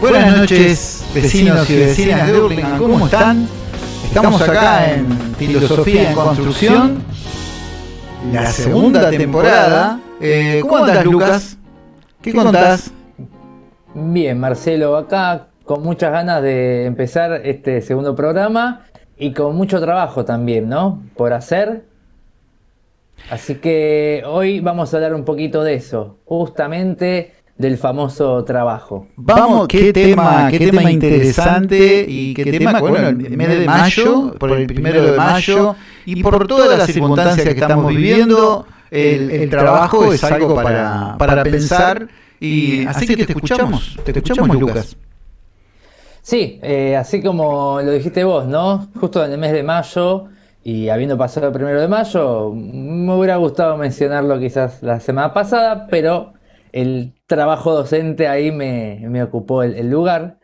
Buenas noches, vecinos y vecinas de Hurlingham, ¿cómo están? Estamos acá en Filosofía en Construcción, la segunda temporada. Eh, ¿Cómo andas, Lucas? ¿Qué contás? Bien, Marcelo, acá con muchas ganas de empezar este segundo programa y con mucho trabajo también, ¿no? Por hacer. Así que hoy vamos a hablar un poquito de eso, justamente del famoso trabajo. Vamos, qué tema, qué tema interesante y qué tema, bueno, el mes de mayo, por el primero de mayo y por todas las circunstancias que estamos viviendo, el, trabajo es algo para, para pensar y así que te escuchamos, te escuchamos Lucas. Sí, eh, así como lo dijiste vos, ¿no? Justo en el mes de mayo y habiendo pasado el primero de mayo, me hubiera gustado mencionarlo quizás la semana pasada, pero el trabajo docente ahí me, ocupó el, lugar.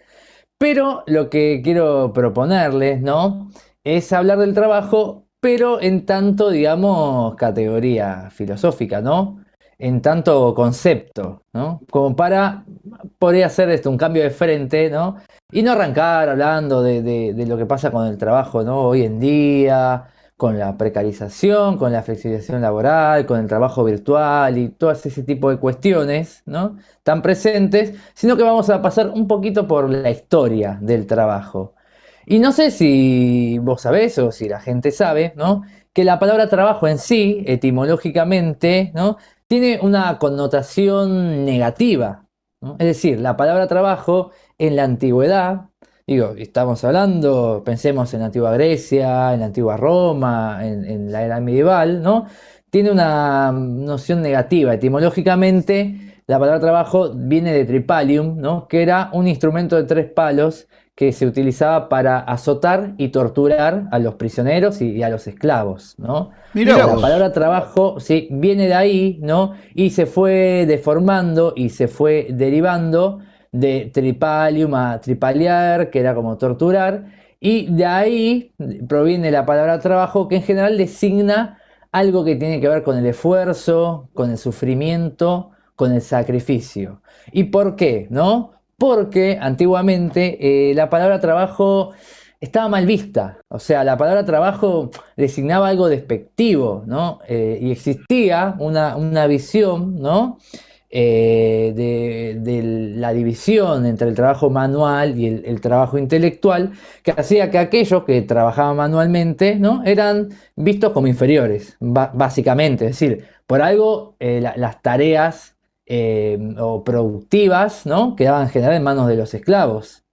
Pero lo que quiero proponerles, ¿no? Es hablar del trabajo, pero en tanto, digamos, categoría filosófica, ¿no? En tanto concepto, ¿no? Como para, podría hacer esto, un cambio de frente, ¿no? Y no arrancar hablando de, de lo que pasa con el trabajo, ¿no? Hoy en día, con la precarización, con la flexibilización laboral, con el trabajo virtual y todo ese tipo de cuestiones ¿no? tan presentes, sino que vamos a pasar un poquito por la historia del trabajo. Y no sé si vos sabés o si la gente sabe, ¿no? que la palabra trabajo en sí, etimológicamente, ¿no? tiene una connotación negativa. Es decir, la palabra trabajo en la antigüedad Digo, estamos hablando, pensemos en la antigua Grecia, en la antigua Roma, en, la era medieval, ¿no? Tiene una noción negativa. Etimológicamente, la palabra trabajo viene de tripalium, ¿no? Que era un instrumento de tres palos que se utilizaba para azotar y torturar a los prisioneros y, a los esclavos, ¿no? la palabra trabajo sí, viene de ahí, ¿no? Y se fue deformando y se fue derivando de tripalium a tripaliar, que era como torturar, y de ahí proviene la palabra trabajo, que en general designa algo que tiene que ver con el esfuerzo, con el sufrimiento, con el sacrificio. ¿Y por qué? ¿No? Porque antiguamente eh, la palabra trabajo estaba mal vista. O sea, la palabra trabajo designaba algo despectivo, ¿no? Eh, y existía una, una visión, ¿no? Eh, de, la división entre el trabajo manual y el, trabajo intelectual, que hacía que aquellos que trabajaban manualmente ¿no? eran vistos como inferiores, básicamente. Es decir, por algo eh, las tareas eh, o productivas ¿no? quedaban en general en manos de los esclavos.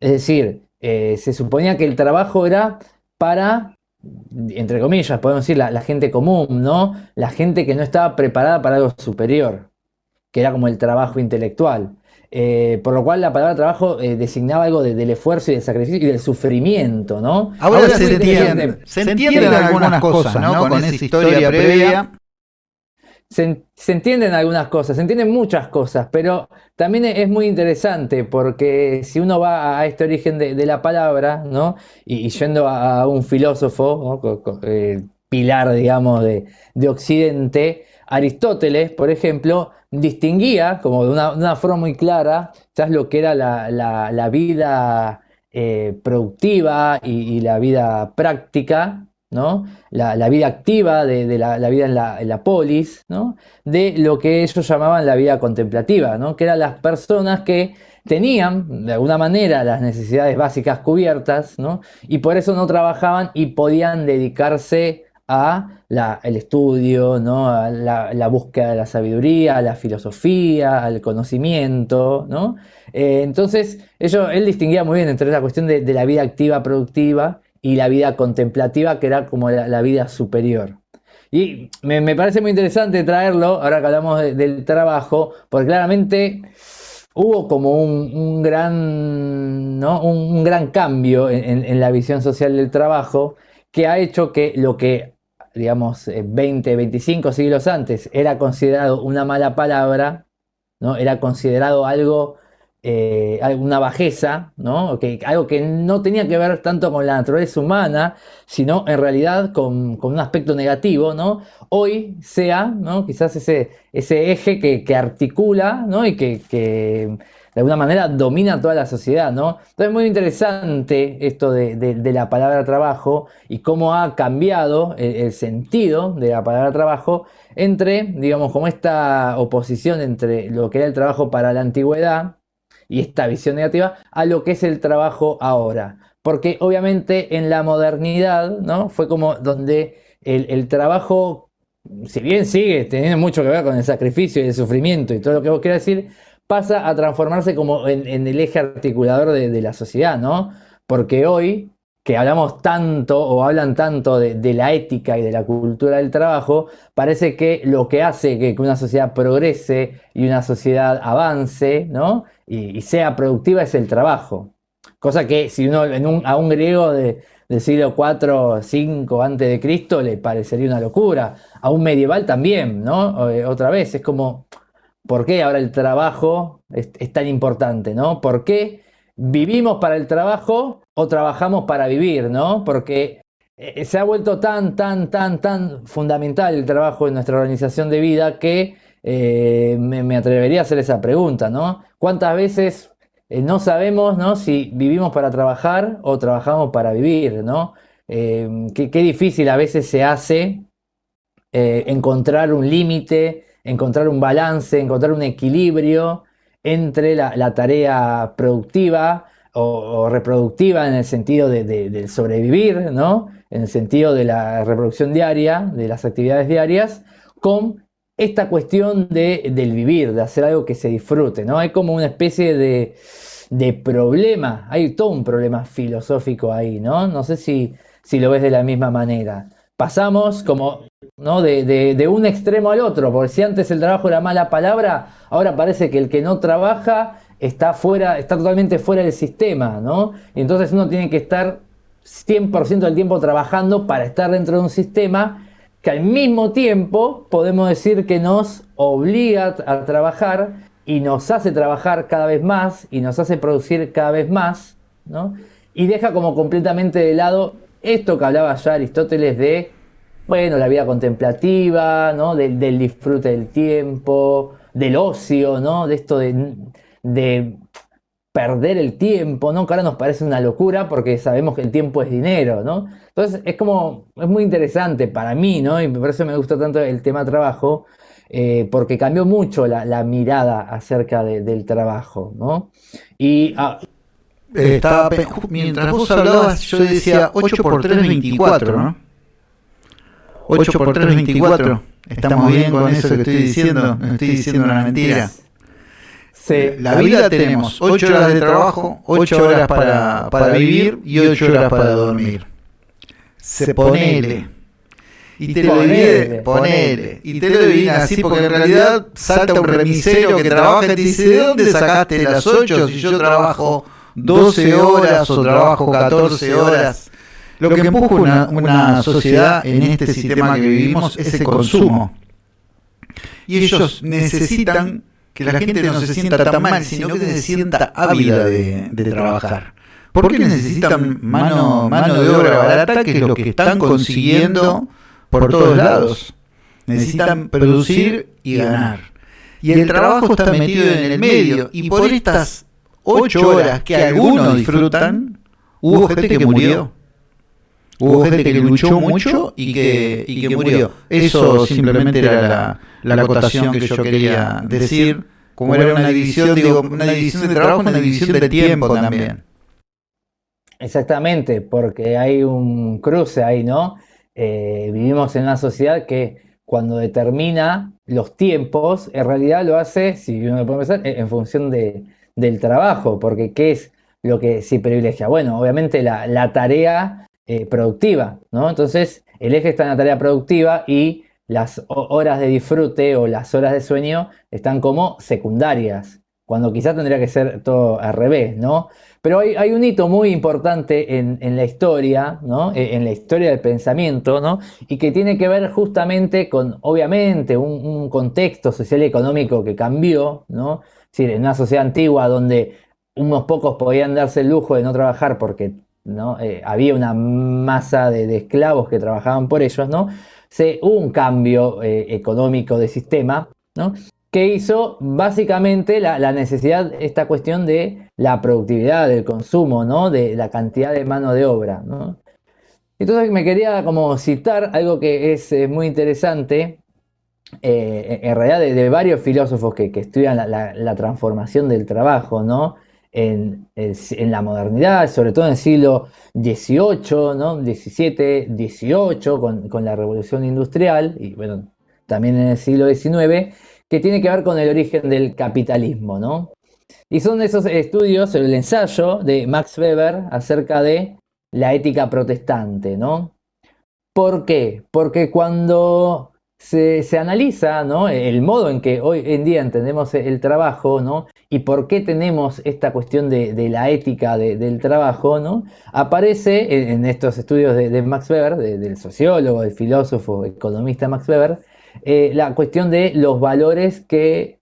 Es decir, se suponía que el trabajo era para entre comillas, podemos decir, la, gente común, ¿no? La gente que no estaba preparada para algo superior, que era como el trabajo intelectual. Eh, por lo cual la palabra trabajo eh, designaba algo del esfuerzo y del sacrificio y del sufrimiento, ¿no? Ahora, se, entiende, se, entienden algunas cosas, ¿no? Con, esa historia previa se, entienden algunas cosas, se entienden muchas cosas, pero también es muy interesante porque si uno va a este origen de, la palabra, ¿no? Y, yendo a, un filósofo, eh, pilar, digamos, de, Occidente, Aristóteles, por ejemplo, distinguía, como de una, forma muy clara, ya lo que era la, vida eh, productiva y, la vida práctica, la, vida activa de, la, vida en la, polis, de lo que ellos llamaban la vida contemplativa, que eran las personas que tenían de alguna manera las necesidades básicas cubiertas y por eso no trabajaban y podían dedicarse a el estudio, a la, búsqueda de la sabiduría, a la filosofía, al conocimiento. Eh, entonces, él distinguía muy bien entre la cuestión de la vida activa productiva y la vida contemplativa, que era como la, vida superior. Y me, parece muy interesante traerlo, ahora que hablamos del trabajo, porque claramente hubo como un, gran, ¿no? un, gran cambio en, la visión social del trabajo que ha hecho que lo que, digamos, 20, eh, 25 siglos antes era considerado una mala palabra, ¿no? era considerado algo eh, alguna bajeza, ¿no? Algo que no tenía que ver tanto con la naturaleza humana, sino en realidad con, un aspecto negativo, ¿no? Hoy sea, ¿no? Quizás ese, ese eje que, articula, ¿no? Y que, de alguna manera domina toda la sociedad, ¿no? Entonces es muy interesante esto de, la palabra trabajo y cómo ha cambiado el, sentido de la palabra trabajo entre, digamos, como esta oposición entre lo que era el trabajo para la antigüedad y esta visión negativa a lo que es el trabajo ahora. Porque obviamente en la modernidad, ¿no? Fue como donde el, trabajo, si bien sigue teniendo mucho que ver con el sacrificio y el sufrimiento y todo lo que vos quieras decir, pasa a transformarse como en, el eje articulador de, la sociedad, ¿no? Porque hoy, que hablamos tanto o hablan tanto de, la ética y de la cultura del trabajo, parece que lo que hace que, una sociedad progrese y una sociedad avance, ¿no? Y, sea productiva es el trabajo. Cosa que si uno a un griego del siglo IV, 5 antes de Cristo le parecería una locura. A un medieval también, ¿no? Eh, otra vez, es como ¿Por qué ahora el trabajo es, tan importante, ¿no? ¿Por qué vivimos para el trabajo o trabajamos para vivir, ¿no? Porque eh, se ha vuelto tan, tan, tan, tan fundamental el trabajo en nuestra organización de vida que eh, me, atrevería a hacer esa pregunta, ¿no? ¿Cuántas veces eh, no sabemos, ¿no? Si vivimos para trabajar o trabajamos para vivir, ¿no? qué, difícil a veces se hace encontrar un límite encontrar un balance, encontrar un equilibrio entre la, tarea productiva o, reproductiva en el sentido de, sobrevivir, ¿no? en el sentido de la reproducción diaria, de las actividades diarias, con esta cuestión de, del vivir, de hacer algo que se disfrute. ¿no? Hay como una especie de, de problema, hay todo un problema filosófico ahí, ¿no? No sé si, si lo ves de la misma manera pasamos como ¿no? De, un extremo al otro, porque si antes el trabajo era mala palabra, ahora parece que el que no trabaja está fuera, está totalmente fuera del sistema, ¿no? Y entonces uno tiene que estar 100% del tiempo trabajando para estar dentro de un sistema que al mismo tiempo podemos decir que nos obliga a trabajar y nos hace trabajar cada vez más y nos hace producir cada vez más, ¿no? Y deja como completamente de lado esto que hablaba ya Aristóteles de, bueno, la vida contemplativa, ¿no? Del, disfrute del tiempo, del ocio, ¿no? De esto de, perder el tiempo, ¿no? Que ahora nos parece una locura porque sabemos que el tiempo es dinero, ¿no? Entonces es como, es muy interesante para mí, ¿no? Y por eso me gusta tanto el tema trabajo, eh, porque cambió mucho la, mirada acerca del trabajo, ¿no? Y ah, eh, estaba, mientras vos hablabas, yo decía 8 por 3 es 24, ¿no? 8 por 3 es 24. ¿Estamos bien con eso que estoy diciendo? No estoy diciendo una mentira. Sí. La vida tenemos 8 horas de trabajo, 8 horas para, para vivir y 8 horas para dormir. Se ponele. Y te lo divide, ponele. Y te lo divide así porque en realidad salta un remisero que trabaja y te dice, ¿de dónde sacaste las 8 si yo trabajo 12 horas o trabajo 14 horas. Lo que empuja una, una sociedad en este sistema que vivimos es el consumo. Y ellos necesitan que la gente no se sienta tan mal, sino que se sienta ávida de, trabajar. Porque necesitan mano, mano de obra barata, que es lo que están consiguiendo por todos lados. Necesitan producir y ganar. Y el trabajo está metido en el medio. Y por estas ocho horas que algunos disfrutan, hubo gente que murió. Hubo gente que luchó mucho y que, y que murió. Eso simplemente era la, la acotación que yo quería decir. Como era una división, digo, una división de trabajo, una división de tiempo también. Exactamente, porque hay un cruce ahí, ¿no? Eh, vivimos en una sociedad que cuando determina los tiempos, en realidad lo hace, si uno lo puede pensar, en función de, del trabajo, porque ¿qué es lo que se privilegia? Bueno, obviamente la, tarea eh, productiva, ¿no? Entonces, el eje está en la tarea productiva y las horas de disfrute o las horas de sueño están como secundarias, cuando quizás tendría que ser todo al revés, ¿no? Pero hay, un hito muy importante en, la historia, ¿no? E, en la historia del pensamiento, ¿no? Y que tiene que ver justamente con, obviamente, un, un contexto social y económico que cambió, ¿no? en una sociedad antigua donde unos pocos podían darse el lujo de no trabajar porque ¿no? Eh, había una masa de, esclavos que trabajaban por ellos, ¿no? Se, hubo un cambio eh, económico de sistema, ¿no? que hizo básicamente la, necesidad, esta cuestión de la productividad, del consumo, ¿no? de la cantidad de mano de obra. ¿no? Entonces me quería como citar algo que es eh, muy interesante, en realidad de, varios filósofos que, estudian la, transformación del trabajo, ¿no? En, la modernidad, sobre todo en el siglo XVIII, ¿no? XVII, XVIII, con, con, la revolución industrial, y bueno, también en el siglo XIX, que tiene que ver con el origen del capitalismo, ¿no? Y son esos estudios, el ensayo de Max Weber acerca de la ética protestante, ¿no? ¿Por qué? Porque cuando se, analiza ¿no? el modo en que hoy en día entendemos el trabajo ¿no? y por qué tenemos esta cuestión de, la ética del trabajo, ¿no? aparece en, estos estudios de, Max Weber, del sociólogo, del filósofo, economista Max Weber, eh, la cuestión de los valores que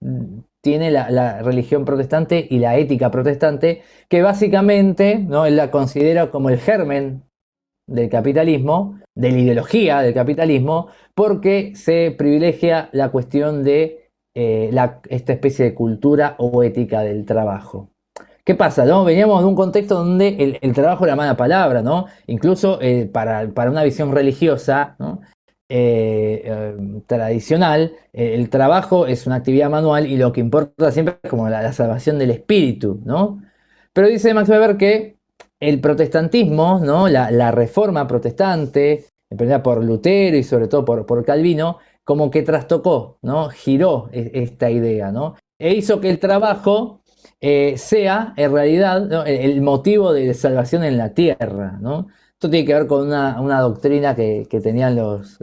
tiene la, religión protestante y la ética protestante, que básicamente ¿no? la considera como el germen del capitalismo, de la ideología del capitalismo, porque se privilegia la cuestión de eh, esta especie de cultura o ética del trabajo. ¿Qué pasa? No? Veníamos de un contexto donde el, trabajo era mala palabra, ¿no? Incluso eh, para, para, una visión religiosa. Eh, tradicional, el trabajo es una actividad manual y lo que importa siempre es como la, salvación del espíritu, ¿no? Pero dice Max Weber que el protestantismo, ¿no? La, reforma protestante, emprendida por Lutero y sobre todo por, Calvino, como que trastocó, ¿no? Giró e, esta idea, ¿no? E hizo que el trabajo sea en realidad el motivo de salvación en la tierra, ¿no? Esto tiene que ver con una, doctrina que, tenían los,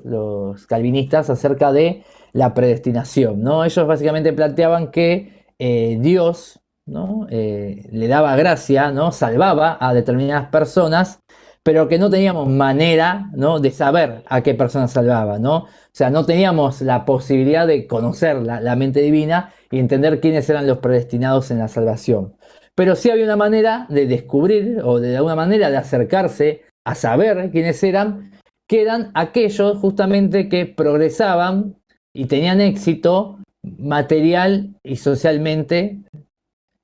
calvinistas acerca de la predestinación. ¿no? Ellos básicamente planteaban que eh, Dios ¿no? Eh, le daba gracia, ¿no? salvaba a determinadas personas, pero que no teníamos manera ¿no? de saber a qué personas salvaba. ¿no? O sea, no teníamos la posibilidad de conocer la, la mente divina y entender quiénes eran los predestinados en la salvación. Pero sí había una manera de descubrir o de alguna manera de acercarse a saber quiénes eran, que eran aquellos justamente que progresaban y tenían éxito material y socialmente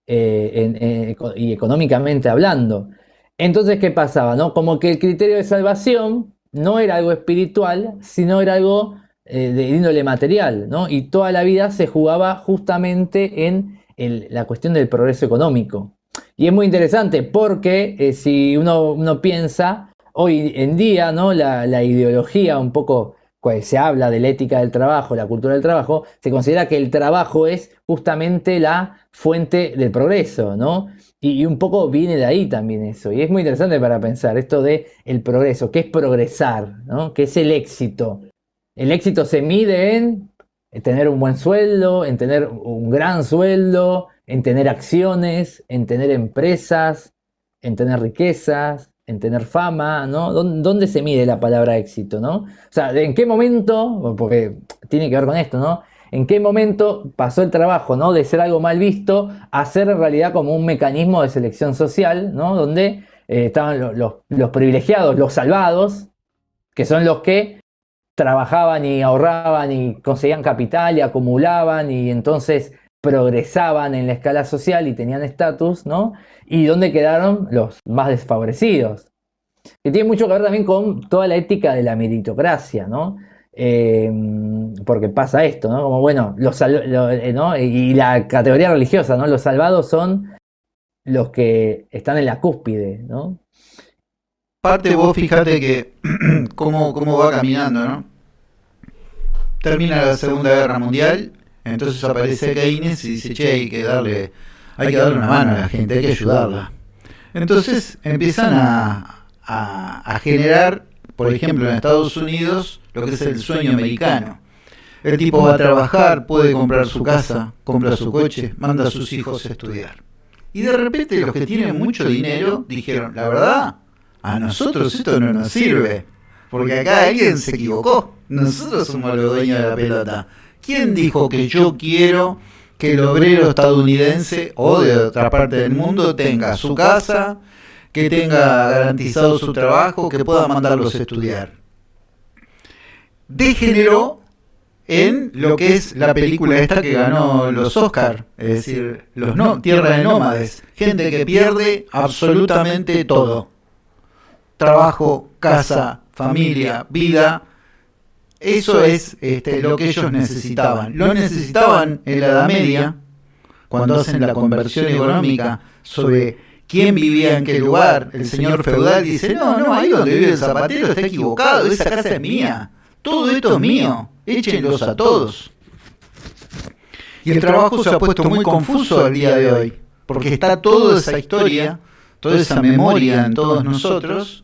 eh, y económicamente hablando. Entonces, ¿qué pasaba? No? Como que el criterio de salvación no era algo espiritual, sino era algo eh, de índole material, ¿no? Y toda la vida se jugaba justamente en la cuestión del progreso económico. Y es muy interesante porque eh, si uno, uno, piensa, hoy en día, ¿no? La, la, ideología un poco, se habla de la ética del trabajo, la cultura del trabajo, se considera que el trabajo es justamente la fuente del progreso, ¿no? Y, un poco viene de ahí también eso. Y es muy interesante para pensar esto de el progreso, qué es progresar, ¿no? ¿Qué es el éxito? El éxito se mide en tener un buen sueldo, en tener un gran sueldo, en tener acciones, en tener empresas, en tener riquezas, en tener fama, ¿no? ¿Dónde se mide la palabra éxito, no? O sea, ¿en qué momento, porque tiene que ver con esto, ¿no? ¿En qué momento pasó el trabajo, ¿no? De ser algo mal visto a ser en realidad como un mecanismo de selección social, ¿no? Donde eh, estaban los, los privilegiados, los salvados, que son los que trabajaban y ahorraban y conseguían capital y acumulaban y entonces progresaban en la escala social y tenían estatus, ¿no? Y dónde quedaron los más desfavorecidos. Que tiene mucho que ver también con toda la ética de la meritocracia, ¿no? Eh, porque pasa esto, ¿no? Como bueno, los, eh, ¿no? y la categoría religiosa, ¿no? Los salvados son los que están en la cúspide, ¿no? Parte vos fíjate que cómo, cómo va caminando, ¿no? Termina la Segunda Guerra Mundial entonces aparece Keynes y dice, che, hay que darle, hay que darle una mano a la gente, hay que ayudarla. Entonces empiezan a, a, generar, por ejemplo, en Estados Unidos, lo que es el sueño americano. El tipo va a trabajar, puede comprar su casa, compra su coche, manda a sus hijos a estudiar. Y de repente los que tienen mucho dinero dijeron, la verdad, a nosotros esto no nos sirve, porque acá alguien se equivocó, nosotros somos los dueños de la pelota. ¿Quién dijo que yo quiero que el obrero estadounidense o de otra parte del mundo tenga su casa, que tenga garantizado su trabajo, que pueda mandarlos a estudiar? Degeneró en lo que es la película esta que ganó los Oscar, es decir, los no, Tierra de Nómades, gente que pierde absolutamente todo. Trabajo, casa, familia, vida. Eso es este, lo que ellos necesitaban. Lo necesitaban en la Edad Media, cuando hacen la conversión económica sobre quién vivía en qué lugar. El señor feudal dice, no, no, ahí donde vive el zapatero está equivocado, esa casa es mía. Todo esto es mío, échenlos a todos. Y el trabajo se ha puesto muy confuso al día de hoy, porque está toda esa historia, toda esa memoria en todos nosotros,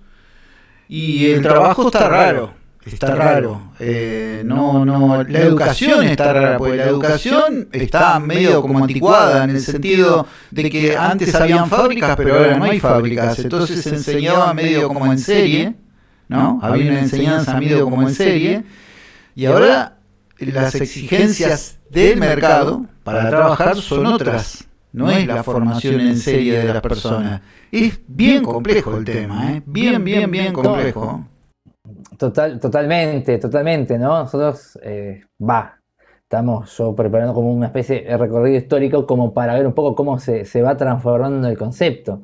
y el trabajo está raro, está raro. Eh, no, no, la educación está rara, porque la educación está medio como anticuada en el sentido de que antes habían fábricas, pero ahora no hay fábricas, entonces se enseñaba medio como en serie ¿no? Había una enseñanza medio como en serie, y ahora las exigencias del mercado para trabajar son otras, no es la formación en serie de las personas. Es bien complejo el tema, ¿eh? bien, bien, bien complejo. Total, totalmente, totalmente, ¿no? Nosotros, eh, va, estamos yo preparando como una especie de recorrido histórico como para ver un poco cómo se, se va transformando el concepto.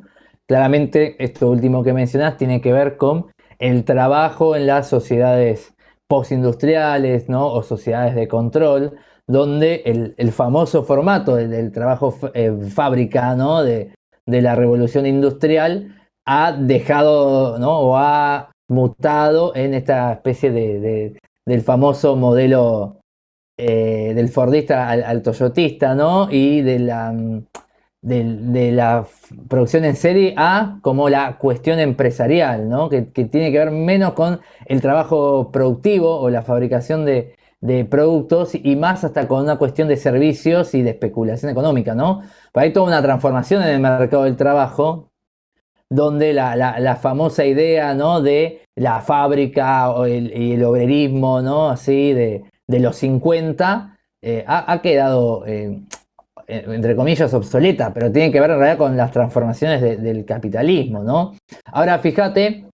Claramente, esto último que mencionas tiene que ver con el trabajo en las sociedades postindustriales ¿no? o sociedades de control, donde el, famoso formato del, trabajo eh, fábrica ¿no? de, la revolución industrial ha dejado ¿no? o ha mutado en esta especie de, del famoso modelo eh, del Fordista al, Toyotista ¿no? y de la de, la producción en serie a como la cuestión empresarial, ¿no? que, tiene que ver menos con el trabajo productivo o la fabricación de, productos y más hasta con una cuestión de servicios y de especulación económica. ¿no? hay toda una transformación en el mercado del trabajo donde la, famosa idea ¿no? de la fábrica o el, y el obrerismo ¿no? así de, los 50 eh, ha, quedado eh, eh, entre comillas, obsoleta, pero tiene que ver en realidad con las transformaciones del capitalismo, ¿no? Ahora fíjate,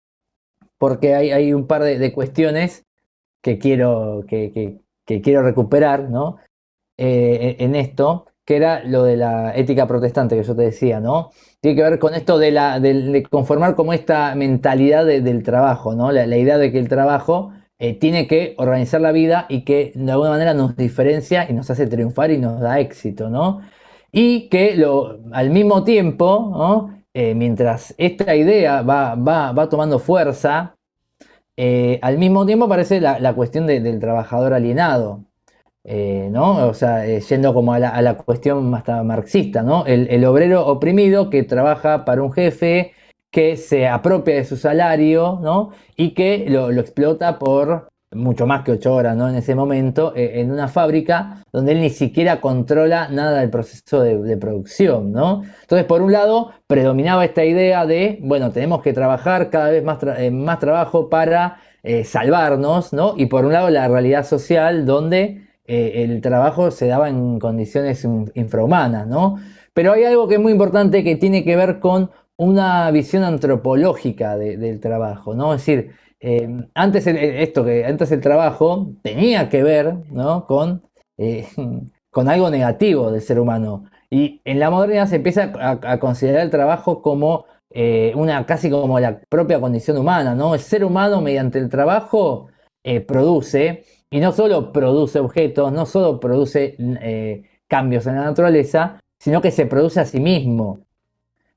porque hay, un par de, cuestiones que quiero, que, quiero recuperar, ¿no? En esto, que era lo de la ética protestante que yo te decía, ¿no? Tiene que ver con esto de, la, de, conformar como esta mentalidad del trabajo, ¿no? La, la idea de que el trabajo eh, tiene que organizar la vida y que de alguna manera nos diferencia y nos hace triunfar y nos da éxito, ¿no? Y que lo, al mismo tiempo, eh, mientras esta idea va, va, tomando fuerza, eh, al mismo tiempo aparece la, cuestión del trabajador alienado, ¿no? O sea, yendo como a la, cuestión más marxista, ¿no? El, el obrero oprimido que trabaja para un jefe, que se apropia de su salario, ¿no? Y que lo, explota por mucho más que ocho horas, ¿no? En ese momento, eh, en una fábrica donde él ni siquiera controla nada del proceso de, producción, ¿no? Entonces, por un lado, predominaba esta idea de, bueno, tenemos que trabajar cada vez más, eh, más trabajo para eh, salvarnos, ¿no? Y por un lado, la realidad social donde el trabajo se daba en condiciones infrahumanas, ¿no? Pero hay algo que es muy importante que tiene que ver con una visión antropológica del trabajo, ¿no? Es decir, eh, antes el, esto que antes el trabajo tenía que ver ¿no? con, eh, con algo negativo del ser humano. Y en la modernidad se empieza a, considerar el trabajo como eh, una casi como la propia condición humana, ¿no? El ser humano mediante el trabajo produce, y no solo produce objetos, no solo produce cambios en la naturaleza, sino que se produce a sí mismo.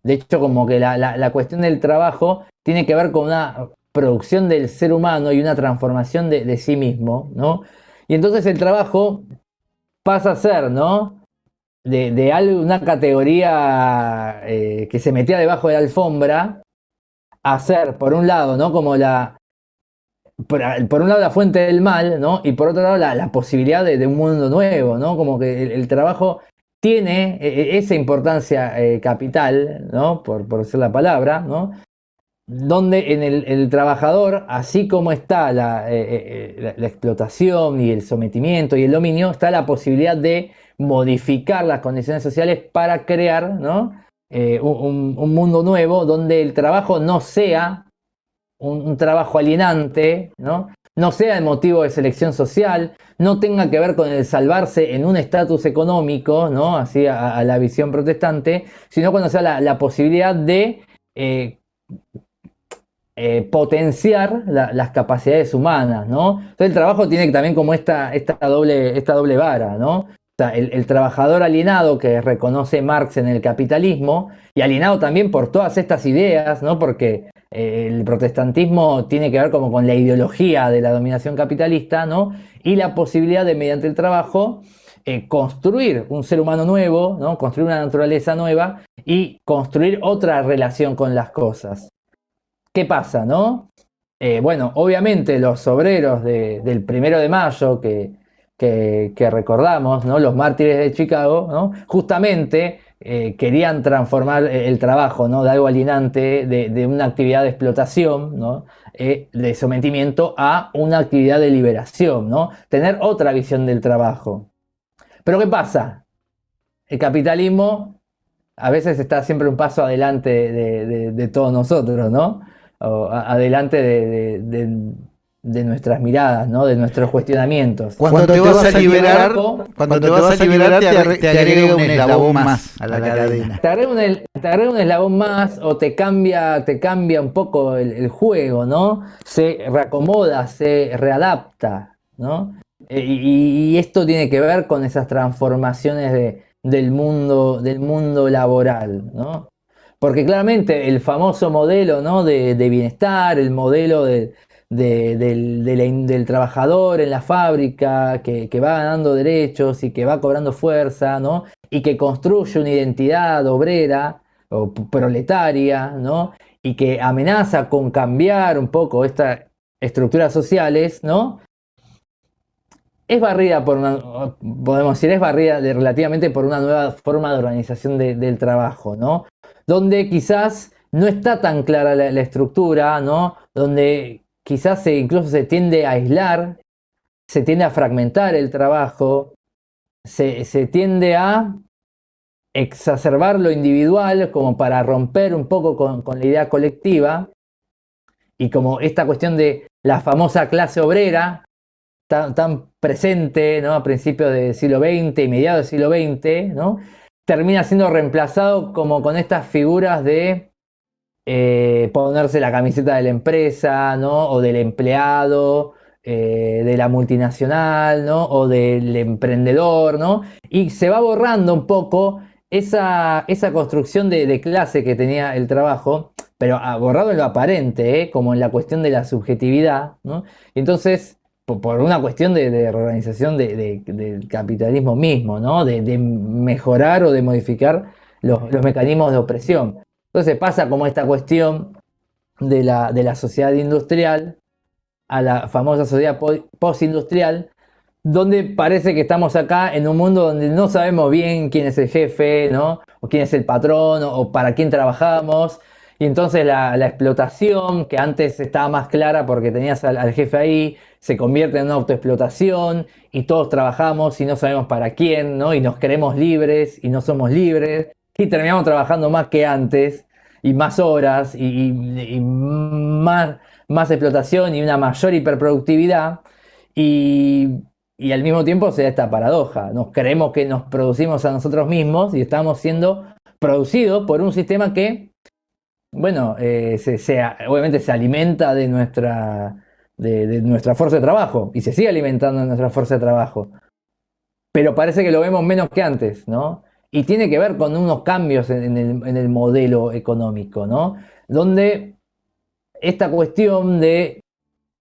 De hecho, como que la, cuestión del trabajo tiene que ver con una producción del ser humano y una transformación de, sí mismo, ¿no? Y entonces el trabajo pasa a ser, ¿no? De, de una categoría eh, que se metía debajo de la alfombra, a ser, por un lado, ¿no? Como la, por, un lado la fuente del mal, ¿no? Y por otro lado la, posibilidad de, un mundo nuevo, ¿no? Como que el trabajo tiene eh, eh, esa importancia eh, capital, ¿no? Por, por decir la palabra, ¿no? donde en el, trabajador, así como está la, explotación y el sometimiento y el dominio, está la posibilidad de modificar las condiciones sociales para crear ¿no? un, mundo nuevo donde el trabajo no sea un, trabajo alienante, ¿no? no sea el motivo de selección social, no tenga que ver con el salvarse en un estatus económico, ¿no? así a, la visión protestante, sino cuando sea la, posibilidad de eh, eh, potenciar las capacidades humanas, ¿no? Entonces el trabajo tiene también como esta, esta, doble, esta doble vara, ¿no? El, trabajador alienado que reconoce Marx en el capitalismo y alienado también por todas estas ideas, ¿no? Porque eh, el protestantismo tiene que ver como con la ideología de la dominación capitalista, ¿no? Y la posibilidad de, mediante el trabajo, eh, construir un ser humano nuevo, ¿no? Construir una naturaleza nueva y construir otra relación con las cosas. ¿Qué pasa, no? Eh, bueno, obviamente los obreros del primero de mayo que, recordamos, ¿no? los mártires de Chicago, ¿no? justamente eh, querían transformar el trabajo ¿no? de algo alienante, de, una actividad de explotación, ¿no? Eh, de sometimiento a una actividad de liberación, ¿no? tener otra visión del trabajo. Pero ¿qué pasa? El capitalismo a veces está siempre un paso adelante de, de todos nosotros, ¿no? adelante de, nuestras miradas, ¿no? de nuestros cuestionamientos. Cuando, te, vas, a liberar, cuando te vas a liberar, te, agrega un eslabón más a la cadena. Te agrega un, un eslabón más o te cambia, te cambia un poco el, juego, ¿no? Se reacomoda, se readapta, ¿no? E, y, y, esto tiene que ver con esas transformaciones de, del mundo, del mundo laboral, ¿no? Porque claramente el famoso modelo ¿no? de, bienestar, el modelo del, trabajador en la fábrica que, va ganando derechos y que va cobrando fuerza, ¿no? Y que construye una identidad obrera o proletaria, ¿no? Y que amenaza con cambiar un poco estas estructuras sociales, ¿no? Es barrida por una, podemos decir, es barrida relativamente por una nueva forma de organización del trabajo, ¿no? donde quizás no está tan clara la, estructura, ¿no? Donde quizás se, incluso se tiende a aislar, se tiende a fragmentar el trabajo, se, tiende a exacerbar lo individual como para romper un poco con, la idea colectiva y como esta cuestión de la famosa clase obrera tan, tan presente ¿no? a principios del siglo XX y mediados del siglo XX, ¿no? termina siendo reemplazado como con estas figuras de eh, ponerse la camiseta de la empresa, ¿no? O del empleado, eh, de la multinacional, ¿no? O del emprendedor, ¿no? Y se va borrando un poco esa, esa construcción de, clase que tenía el trabajo, pero ah, borrado en lo aparente, ¿eh? como en la cuestión de la subjetividad, ¿no? entonces por una cuestión de, reorganización del capitalismo mismo, ¿no? De, mejorar o de modificar los, mecanismos de opresión. Entonces pasa como esta cuestión de la, de la sociedad industrial a la famosa sociedad postindustrial, donde parece que estamos acá en un mundo donde no sabemos bien quién es el jefe, ¿no? O quién es el patrón, o, para quién trabajamos. Y entonces la, explotación, que antes estaba más clara porque tenías al jefe ahí, se convierte en una autoexplotación y todos trabajamos y no sabemos para quién, ¿no? Y nos queremos libres y no somos libres y terminamos trabajando más que antes y más horas y, más, más explotación y una mayor hiperproductividad y, y al mismo tiempo se da esta paradoja. Nos creemos que nos producimos a nosotros mismos y estamos siendo producidos por un sistema que, bueno, eh, se, obviamente se alimenta de nuestra de, nuestra fuerza de trabajo y se sigue alimentando de nuestra fuerza de trabajo. Pero parece que lo vemos menos que antes, ¿no? Y tiene que ver con unos cambios en, el, modelo económico, ¿no? Donde esta cuestión de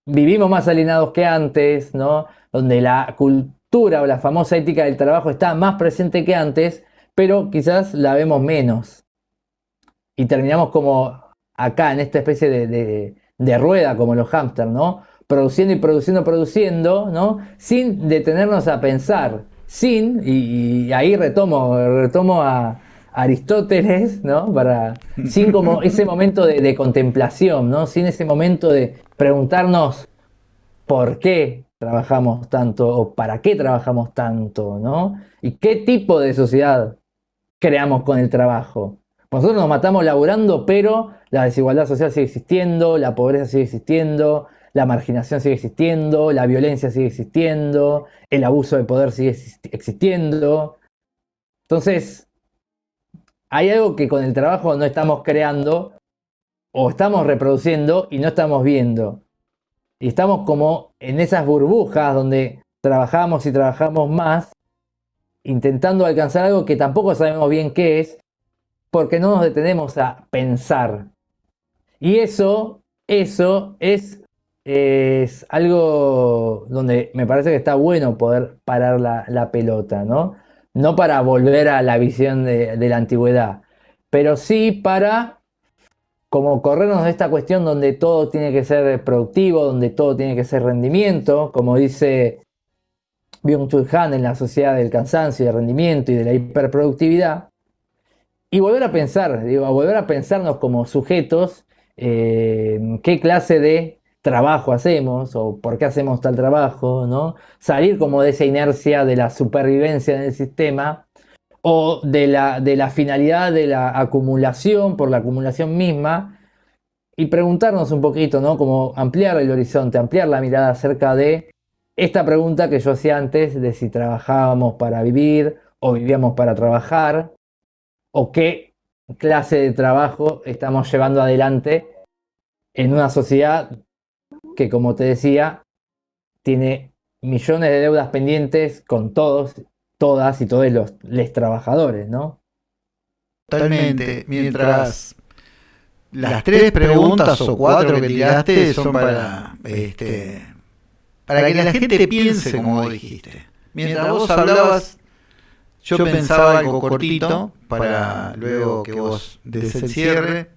vivimos más alienados que antes, ¿no? Donde la cultura o la famosa ética del trabajo está más presente que antes, pero quizás la vemos menos. Y terminamos como acá, en esta especie de, rueda como los hámsters, ¿no? Produciendo y produciendo, produciendo, ¿no? Sin detenernos a pensar, sin, y, ahí retomo, retomo a Aristóteles, ¿no? Para, sin como ese momento de, contemplación, ¿no? Sin ese momento de preguntarnos por qué trabajamos tanto o para qué trabajamos tanto, ¿no? Y qué tipo de sociedad creamos con el trabajo. Nosotros nos matamos laburando, pero la desigualdad social sigue existiendo, la pobreza sigue existiendo, la marginación sigue existiendo, la violencia sigue existiendo, el abuso de poder sigue existiendo. Entonces, hay algo que con el trabajo no estamos creando o estamos reproduciendo y no estamos viendo. Y estamos como en esas burbujas donde trabajamos y trabajamos más, intentando alcanzar algo que tampoco sabemos bien qué es, porque no nos detenemos a pensar. Y eso, eso es, es algo donde me parece que está bueno poder parar la, pelota, ¿no? No para volver a la visión de, de la antigüedad, pero sí para como corrernos de esta cuestión donde todo tiene que ser productivo, donde todo tiene que ser rendimiento, como dice Byung-Chul Han en la sociedad del cansancio del rendimiento y de la hiperproductividad, y volver a pensar, digo, a volver a pensarnos como sujetos, eh, qué clase de trabajo hacemos o por qué hacemos tal trabajo. Salir como de esa inercia de la supervivencia en el sistema o de la, de la finalidad de la acumulación por la acumulación misma y preguntarnos un poquito, ¿no? Como ampliar el horizonte, ampliar la mirada acerca de esta pregunta que yo hacía antes de si trabajábamos para vivir o vivíamos para trabajar o qué clase de trabajo estamos llevando adelante en una sociedad que, como te decía, tiene millones de deudas pendientes con todos todas y todos los les trabajadores, ¿no? Totalmente. Mientras las tres preguntas o cuatro que tiraste son para este para que la gente piense como dijiste. Mientras vos hablabas, yo pensaba algo cortito para luego que vos des el cierre.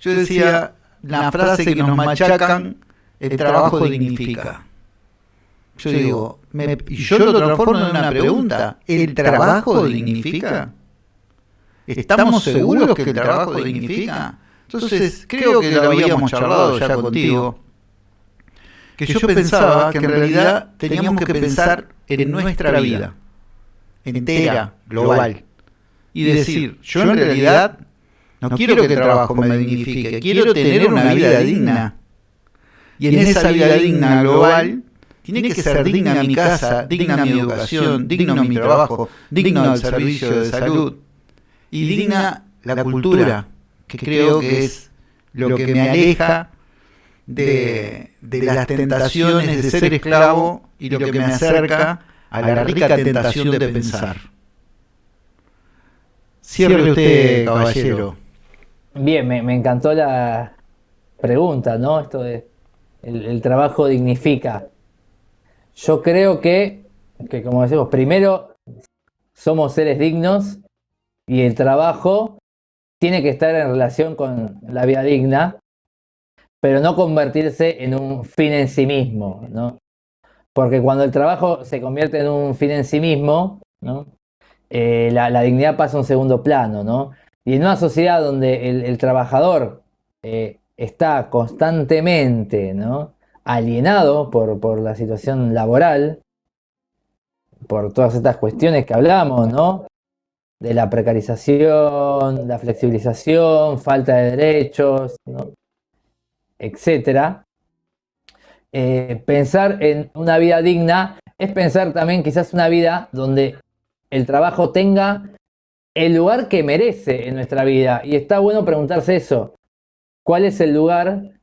Yo decía la frase que nos machacan, el trabajo dignifica. Yo digo, y yo lo transformo en una pregunta. ¿El trabajo dignifica? ¿Estamos seguros que el trabajo dignifica? Entonces, creo que lo habíamos charlado ya contigo. Que yo pensaba que en realidad teníamos que pensar en nuestra vida, entera, global. Y decir, yo en realidad no quiero que el trabajo me dignifique, quiero tener una vida digna. Y en esa vida digna global tiene que ser digna mi casa, digna mi educación, digno mi trabajo, digno el servicio de salud y digna la cultura, que creo que es lo que me aleja de, las tentaciones de ser esclavo y lo que me acerca a la rica tentación de pensar. Cierre usted, caballero. Bien, me, encantó la pregunta, ¿no? Esto de el trabajo dignifica. Yo creo que, que, como decimos, primero somos seres dignos y el trabajo tiene que estar en relación con la vida digna, pero no convertirse en un fin en sí mismo, ¿no? Porque cuando el trabajo se convierte en un fin en sí mismo, ¿no? Eh, la, dignidad pasa a un segundo plano, ¿no? Y en una sociedad donde el, trabajador eh, está constantemente, ¿no? alienado por, la situación laboral, por todas estas cuestiones que hablamos, ¿no? De la precarización, la flexibilización, falta de derechos, ¿no? etcétera. Eh, pensar en una vida digna es pensar también quizás una vida donde el trabajo tenga el lugar que merece en nuestra vida. Y está bueno preguntarse eso. ¿Cuál es el lugar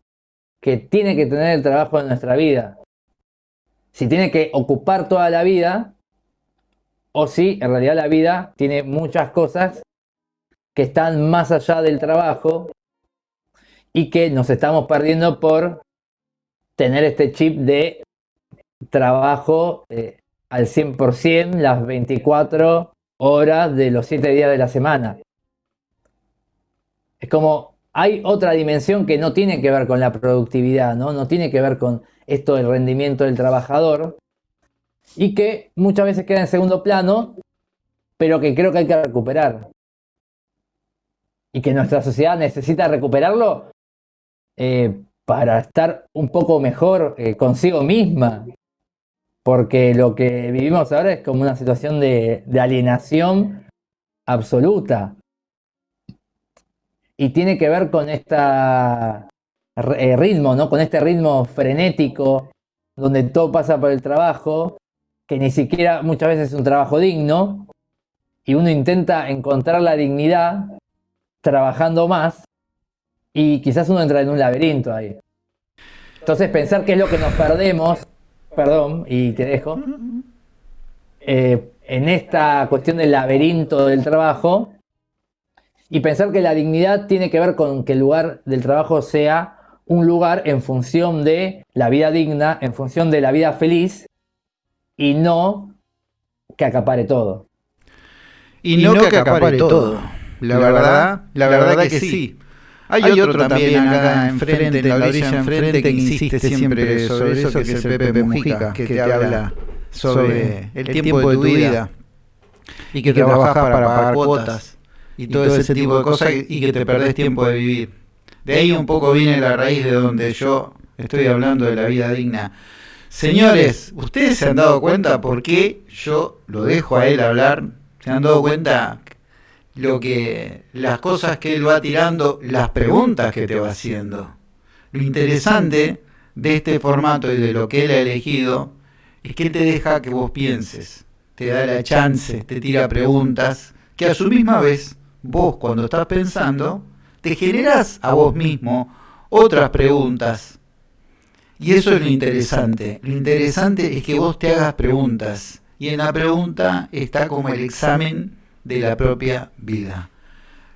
que tiene que tener el trabajo en nuestra vida. Si tiene que ocupar toda la vida, o si en realidad la vida tiene muchas cosas que están más allá del trabajo y que nos estamos perdiendo por tener este chip de trabajo eh, al 100% las 24 horas de los 7 días de la semana. Es como hay otra dimensión que no tiene que ver con la productividad, ¿no? no tiene que ver con esto del rendimiento del trabajador y que muchas veces queda en segundo plano, pero que creo que hay que recuperar. Y que nuestra sociedad necesita recuperarlo eh, para estar un poco mejor eh, consigo misma. Porque lo que vivimos ahora es como una situación de alienación absoluta. Y tiene que ver con este ritmo, ¿no? Con este ritmo frenético, donde todo pasa por el trabajo, que ni siquiera muchas veces es un trabajo digno, y uno intenta encontrar la dignidad trabajando más, y quizás uno entra en un laberinto ahí. Entonces pensar qué es lo que nos perdemos, perdón, y te dejo, eh, en esta cuestión del laberinto del trabajo, y pensar que la dignidad tiene que ver con que el lugar del trabajo sea un lugar en función de la vida digna, en función de la vida feliz, y no que acapare todo. Y, no, que, acapare, todo. La, verdad, la verdad, que, sí. Hay, otro, también acá enfrente, en la orilla enfrente, que insiste siempre sobre eso, que es el Pepe Mujica, que te habla sobre el tiempo de tu vida y que trabajas para pagar cuotas y todo ese tipo de cosas y que te perdés tiempo de vivir. De ahí un poco viene la raíz de donde yo estoy hablando de la vida digna. Señores, ¿ustedes se han dado cuenta por qué yo lo dejo a él hablar? ¿Se han dado cuenta lo que las cosas que él va tirando, las preguntas que te va haciendo? Lo interesante de este formato y de lo que él ha elegido es que te deja que vos pienses, te da la chance, te tira preguntas que a su misma vez vos cuando estás pensando te generas a vos mismo otras preguntas. Y eso es lo interesante. Lo interesante es que vos te hagas preguntas. Y en la pregunta está como el examen de la propia vida.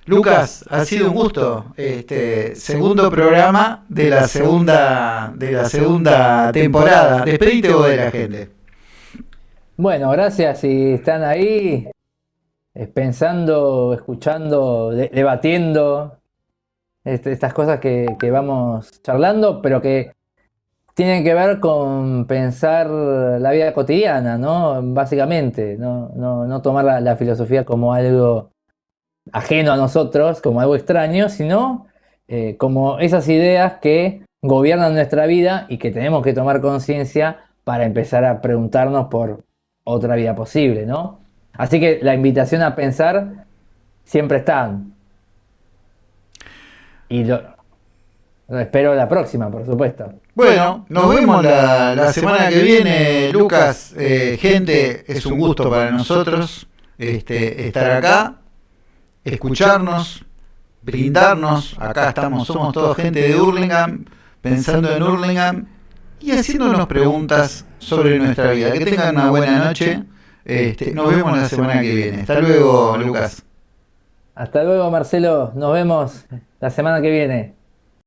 Lucas, ha sido un gusto. Este segundo programa de la segunda de la segunda temporada. Despedite vos de la gente. Bueno, gracias si están ahí pensando, escuchando, debatiendo este, estas cosas que, vamos charlando, pero que tienen que ver con pensar la vida cotidiana, ¿no? Básicamente, no, no, tomar la, filosofía como algo ajeno a nosotros, como algo extraño, sino eh, como esas ideas que gobiernan nuestra vida y que tenemos que tomar conciencia para empezar a preguntarnos por otra vida posible, ¿no? Así que la invitación a pensar siempre está. Y lo, espero la próxima, por supuesto. Bueno, nos vemos la, semana que viene, Lucas. Eh, gente, es un gusto para nosotros este, estar acá, escucharnos, brindarnos. Acá estamos, somos todos gente de Hurlingham, pensando en Hurlingham y haciéndonos preguntas sobre nuestra vida. Que tengan una buena noche. Este, nos vemos la semana que viene. Hasta luego, Lucas. Hasta luego, Marcelo. Nos vemos la semana que viene.